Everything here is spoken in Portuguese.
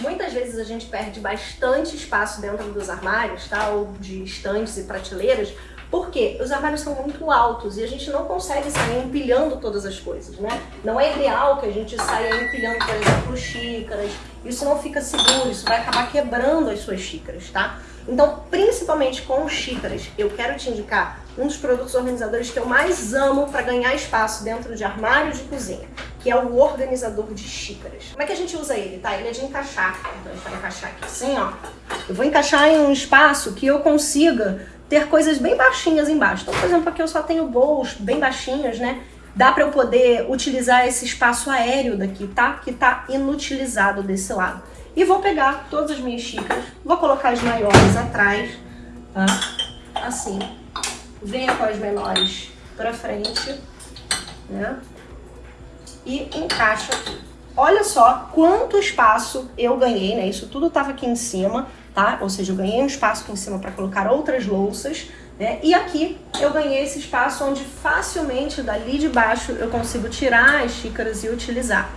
Muitas vezes a gente perde bastante espaço dentro dos armários, tá? Ou de estantes e prateleiras, porque os armários são muito altos e a gente não consegue sair empilhando todas as coisas, né? Não é ideal que a gente saia empilhando, por exemplo, xícaras. Isso não fica seguro, isso vai acabar quebrando as suas xícaras, tá? Então, principalmente com xícaras, eu quero te indicar um dos produtos organizadores que eu mais amo para ganhar espaço dentro de armários de cozinha, que é o organizador de xícaras. Como é que a gente usa ele, tá? Ele é de encaixar. Então, a gente vai encaixar aqui assim, ó. Eu vou encaixar em um espaço que eu consiga ter coisas bem baixinhas embaixo. Então, por exemplo, aqui eu só tenho bolos bem baixinhos, né? Dá para eu poder utilizar esse espaço aéreo daqui, tá? Que tá inutilizado desse lado. E vou pegar todas as minhas xícaras, vou colocar as maiores atrás, tá? Assim. Venha com as menores pra frente, né? E encaixa aqui. Olha só quanto espaço eu ganhei, né? Isso tudo tava aqui em cima, tá? Ou seja, eu ganhei um espaço aqui em cima para colocar outras louças, né? E aqui eu ganhei esse espaço onde facilmente dali de baixo eu consigo tirar as xícaras e utilizar.